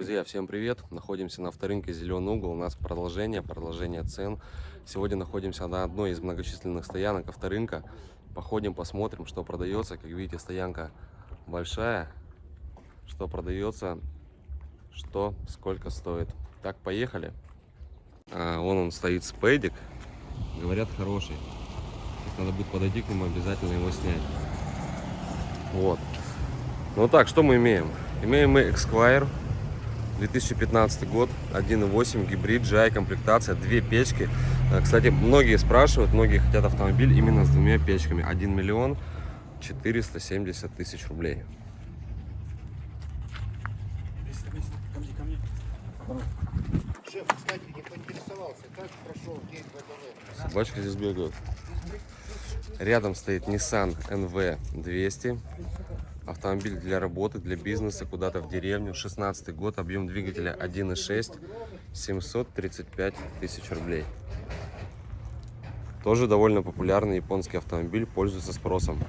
Друзья, всем привет! Находимся на авторынке Зеленый угол. У нас продолжение, продолжение цен. Сегодня находимся на одной из многочисленных стоянок авторынка. Походим, посмотрим, что продается. Как видите, стоянка большая. Что продается, что, сколько стоит. Так, поехали. А, вон он стоит спейдик. Говорят, хороший. Надо будет подойти к нему, обязательно его снять. Вот. Ну так, что мы имеем? Имеем мы Esquire 2015 год, 1.8 гибрид, GI комплектация, две печки. Э, кстати, многие спрашивают, многие хотят автомобиль именно с двумя печками. 1 миллион 470 тысяч рублей. Собачка здесь бегает. Рядом стоит Nissan NV200. Автомобиль для работы, для бизнеса, куда-то в деревню. 16 год, объем двигателя 1.6, 735 тысяч рублей. Тоже довольно популярный японский автомобиль, пользуется спросом.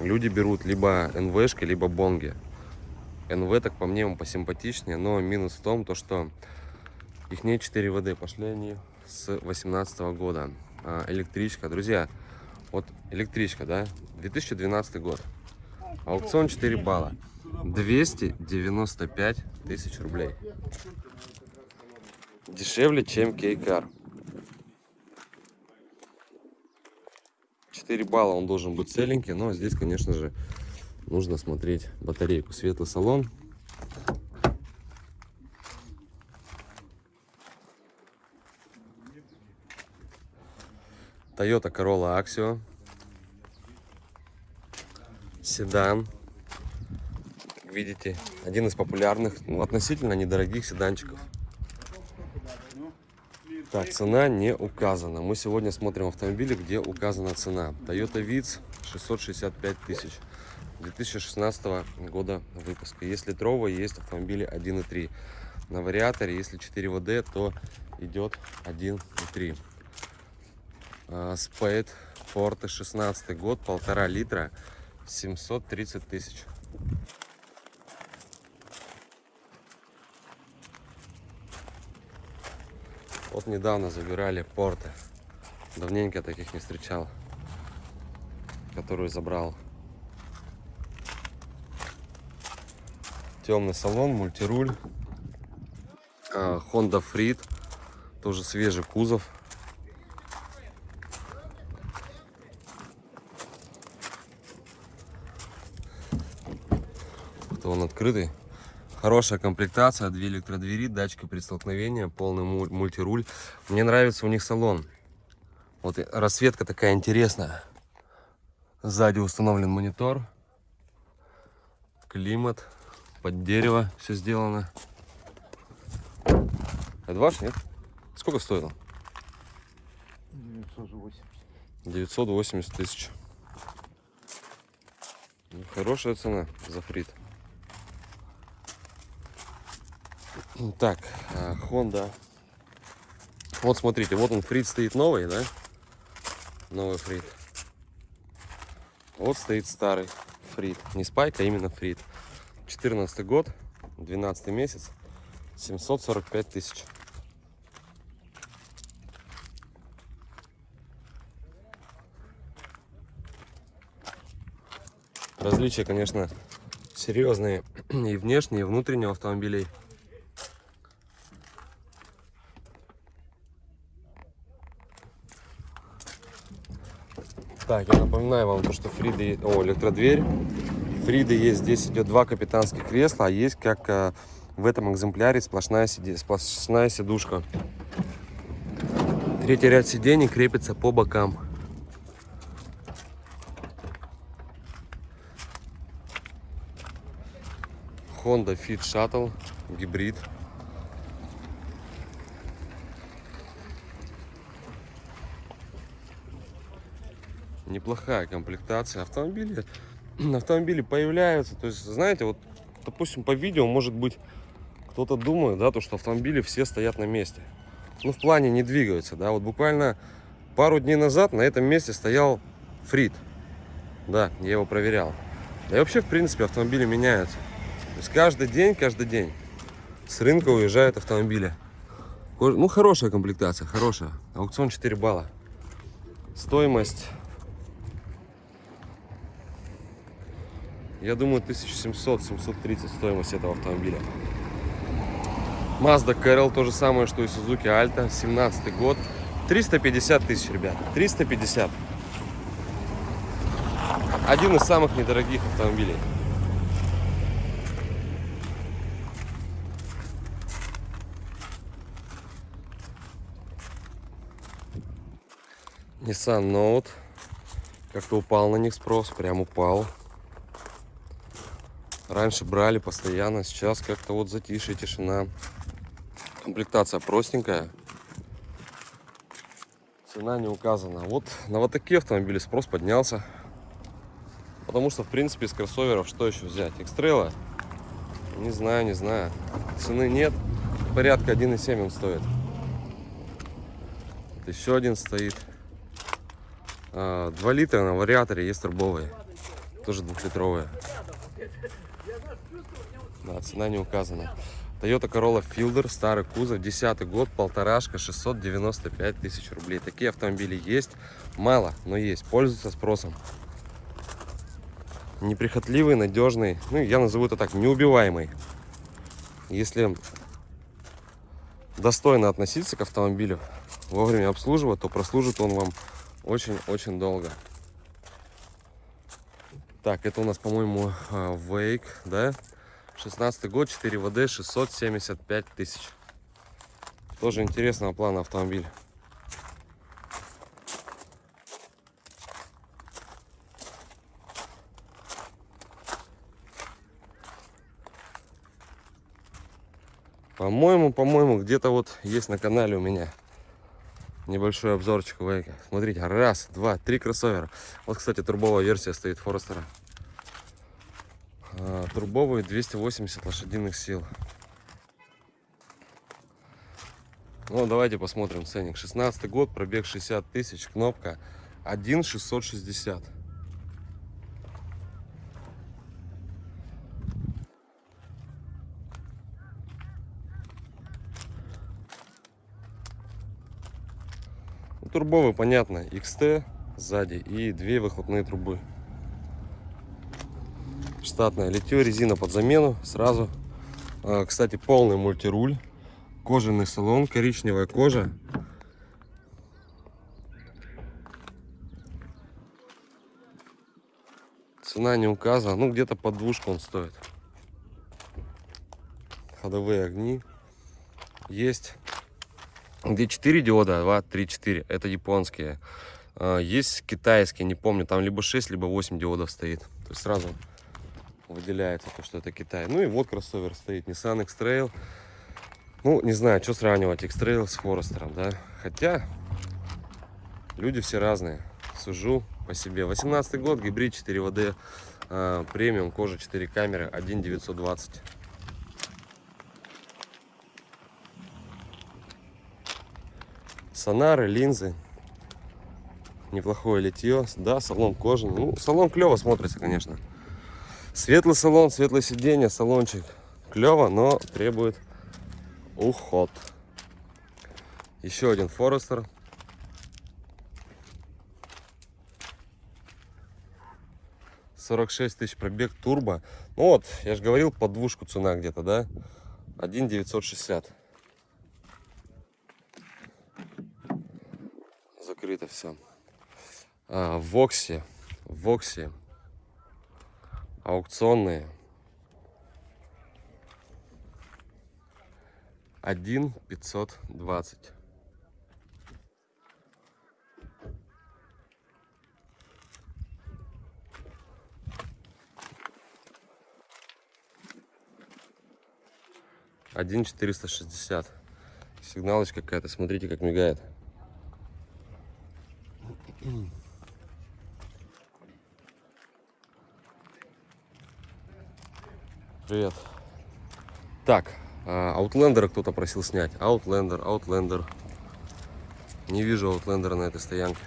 Люди берут либо НВшки, либо бонги. НВ, так по мне, он посимпатичнее, но минус в том, то, что их не 4 ВД, пошли они с 18 года. А, электричка. Друзья, вот электричка, да, 2012 год. Аукцион 4 балла. 295 тысяч рублей. Дешевле, чем Кейкар. 4 балла он должен быть целенький, но здесь, конечно же, нужно смотреть батарейку. Светлый салон. Toyota Corolla Axio. Седан. Как видите, один из популярных, ну, относительно недорогих седанчиков. Так, цена не указана. Мы сегодня смотрим автомобили, где указана цена. Toyota Vitz 665 тысяч. 2016 года выпуска. Есть литровые, есть автомобили 1.3. На вариаторе, если 4 ВД, то идет 1.3. Спейд Форте 16 год, полтора литра, 730 тысяч. Вот недавно забирали порты. Давненько таких не встречал. Которую забрал. Темный салон, мультируль. А, Honda Freed. Тоже свежий кузов. Что он открытый. Хорошая комплектация, две электродвери, датчики при столкновении, полный мультируль. Мне нравится у них салон. Вот расцветка такая интересная. Сзади установлен монитор. Климат. Под дерево все сделано. Это ваш, нет? Сколько стоило? 980. 980 тысяч. Хорошая цена за фрит. Так, а, Honda. Вот смотрите, вот он фрит стоит новый, да? Новый фрит. Вот стоит старый фрит. Не спайк, а именно фрит. 14 год, 12 месяц, 745 тысяч. Различия, конечно, серьезные и внешние, и внутренние автомобилей. Так, я напоминаю вам, то, что Фриды, о, электродверь. Фриды есть, здесь идет два капитанских кресла, а есть, как э, в этом экземпляре, сплошная, сиди, сплошная сидушка. Третий ряд сидений крепится по бокам. Honda Fit Shuttle, гибрид. Неплохая комплектация. Автомобили, автомобили появляются. То есть, знаете, вот, допустим, по видео, может быть, кто-то думает, да, то, что автомобили все стоят на месте. Ну, в плане не двигаются, да. Вот буквально пару дней назад на этом месте стоял Фрид. Да, я его проверял. Да и вообще, в принципе, автомобили меняются. есть каждый день, каждый день с рынка уезжают автомобили. Ну, хорошая комплектация, хорошая. Аукцион 4 балла. Стоимость, я думаю, 1700-730 стоимость этого автомобиля. Mazda Carol, то же самое, что и Suzuki Alta, 17 год. 350 тысяч, ребят, 350. Один из самых недорогих автомобилей. Nissan Note. Как-то упал на них спрос, прям упал. Раньше брали постоянно, сейчас как-то вот затишье, тишина. Комплектация простенькая. Цена не указана. Вот на вот такие автомобили спрос поднялся. Потому что, в принципе, из кроссоверов что еще взять? Экстрейла? Не знаю, не знаю. Цены нет. Порядка 1,7 он стоит. Вот еще один стоит. 2 а, литра на вариаторе есть турбовые. Тоже двухлитровые. Да, цена не указана. Toyota Corolla Fielder, старый кузов, 10 год, полторашка, 695 тысяч рублей. Такие автомобили есть, мало, но есть, пользуются спросом. Неприхотливый, надежный, ну я назову это так, неубиваемый. Если достойно относиться к автомобилю, вовремя обслуживать, то прослужит он вам очень-очень долго. Так, это у нас, по-моему, Wake, да? 16 год, 4 ВД, 675 тысяч. Тоже интересного плана автомобиль. По-моему, по-моему, где-то вот есть на канале у меня небольшой обзорчик. Смотрите, раз, два, три кроссовера. Вот, кстати, турбовая версия стоит Форестера. Турбовый 280 лошадиных сил. Ну, давайте посмотрим ценник. 16 год, пробег 60 тысяч, кнопка 1,660. турбовый, понятно, XT сзади и две выхлопные трубы. Штатная литье, резина под замену сразу. А, кстати, полный мультируль, кожаный салон, коричневая кожа. Цена не указана, ну где-то под двушку он стоит. Ходовые огни есть где 4 диода, 2, 3, 4. Это японские. А, есть китайские, не помню, там либо 6, либо 8 диодов стоит. То есть сразу выделяется то, что это Китай. Ну и вот кроссовер стоит, Nissan X-Trail. Ну, не знаю, что сравнивать X-Trail с Форестером, да. Хотя люди все разные. Сужу по себе. 18 год, гибрид 4 ВД, э, премиум, кожа 4 камеры, 1 Сонары, линзы. Неплохое литье. Да, салон кожаный. Ну, салон клево смотрится, конечно. Светлый салон, светлое сиденье, салончик. Клево, но требует уход. Еще один Форестер. Сорок шесть тысяч пробег турбо. Ну вот, я же говорил, под двушку цена где-то, да? Один девятьсот шестьдесят. закрыто все. А, в Воксе, в Воксе аукционные. Один пятьсот двадцать. Один четыреста шестьдесят. Сигналочка какая-то, смотрите, как мигает. Привет. Так, Аутлендера кто-то просил снять. Аутлендер, Аутлендер. Не вижу Аутлендера на этой стоянке.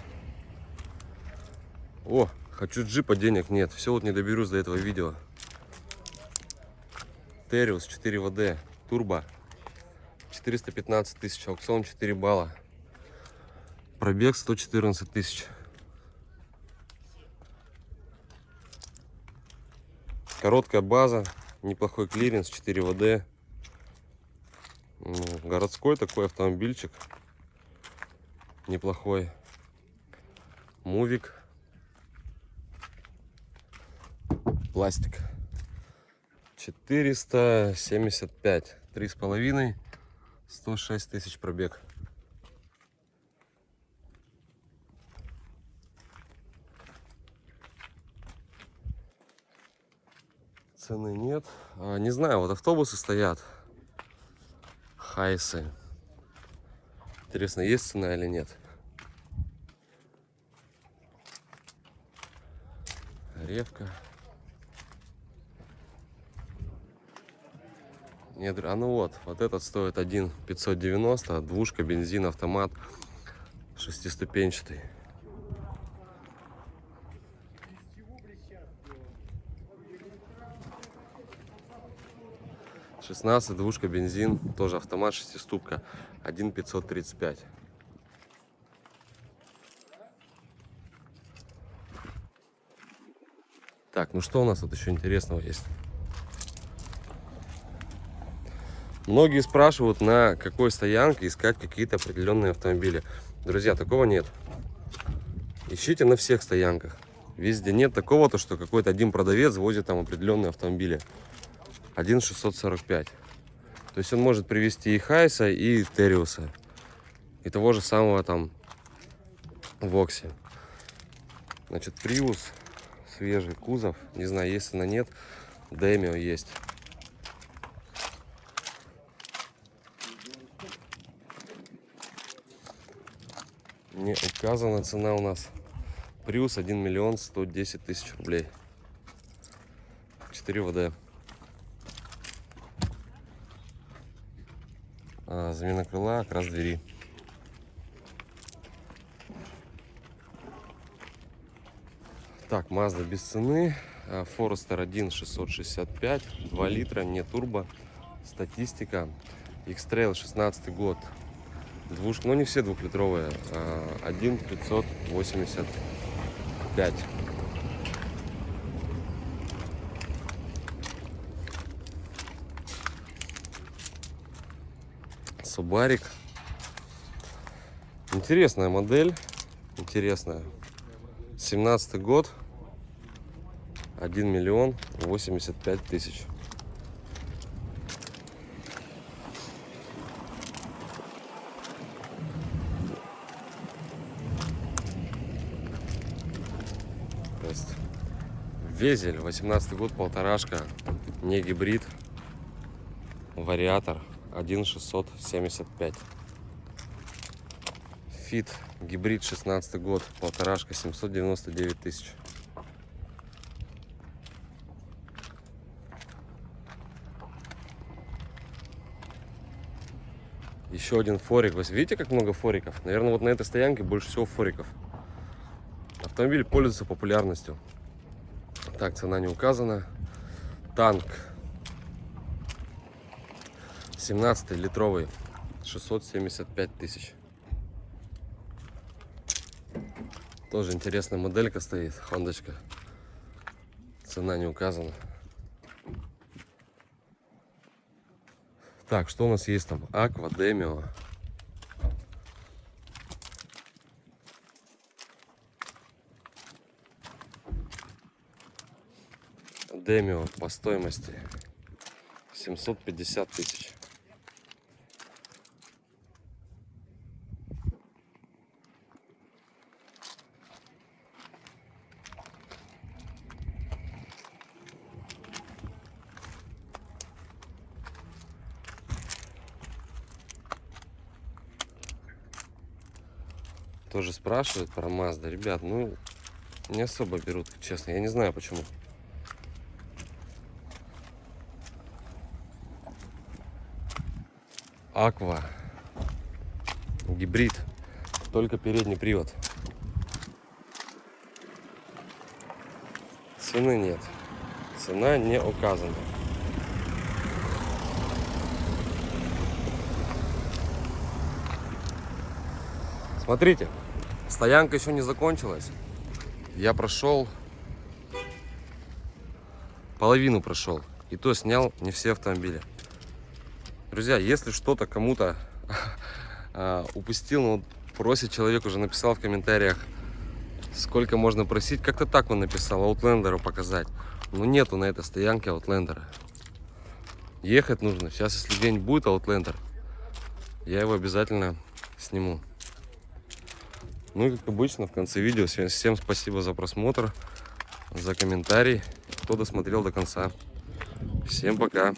О, хочу джипа, денег нет. Все вот не доберусь до этого видео. Terios 4 WD, турбо. 415 тысяч, аукцион 4 балла. Пробег 114 тысяч. Короткая база, неплохой клиренс, 4 WD. Городской такой автомобильчик. Неплохой. Мувик. Пластик. 475. Три с половиной. 106 тысяч пробег. Цены нет. А, не знаю, вот автобусы стоят. Хайсы. Интересно, есть цена или нет? Ревка. Нет, а ну вот, вот этот стоит 1 590, двушка, бензин, автомат, шестиступенчатый. 16, двушка, бензин, тоже автомат, шестиступка, 1 535. Так, ну что у нас тут еще интересного есть? Многие спрашивают, на какой стоянке искать какие-то определенные автомобили. Друзья, такого нет. Ищите на всех стоянках. Везде нет такого, то что какой-то один продавец возит там определенные автомобили. 1,645. То есть он может привезти и Хайса, и Териуса. И того же самого там Вокси. Значит, Приус, свежий кузов. Не знаю, есть она нет. Демио есть. Не указана цена у нас. Приус 1 миллион 110 тысяч рублей. 4 ВД. Замена крыла, окрас двери. Так, Mazda без цены. Forester 1 665, 2 литра, не турбо. Статистика. X-Trail 16 год. Двушка, ну не все двухлитровые. 1 585. Субарик. Интересная модель. Интересная. 17 год. 1 миллион 85 тысяч. Везель, 18 год, полторашка, не гибрид, вариатор. 1,675. Фит гибрид 16 год, полторашка 799 тысяч. Еще один форик. Вы видите, как много фориков? Наверное, вот на этой стоянке больше всего фориков. Автомобиль пользуется популярностью. Так, цена не указана. Танк 17 литровый 675 тысяч. Тоже интересная моделька стоит хондочка цена не указана. Так что у нас есть там? Аква демио демио по стоимости 750 тысяч тоже спрашивают про Mazda. Ребят, ну, не особо берут, честно. Я не знаю, почему. Аква. Гибрид. Только передний привод. Цены нет. Цена не указана. Смотрите стоянка еще не закончилась. Я прошел половину прошел. И то снял не все автомобили. Друзья, если что-то кому-то а, упустил, ну, просит человек, уже написал в комментариях, сколько можно просить. Как-то так он написал, Аутлендера показать. Но нету на этой стоянке Аутлендера. Ехать нужно. Сейчас, если день будет Аутлендер, я его обязательно сниму. Ну и как обычно в конце видео всем, спасибо за просмотр, за комментарий, кто досмотрел до конца. Всем пока.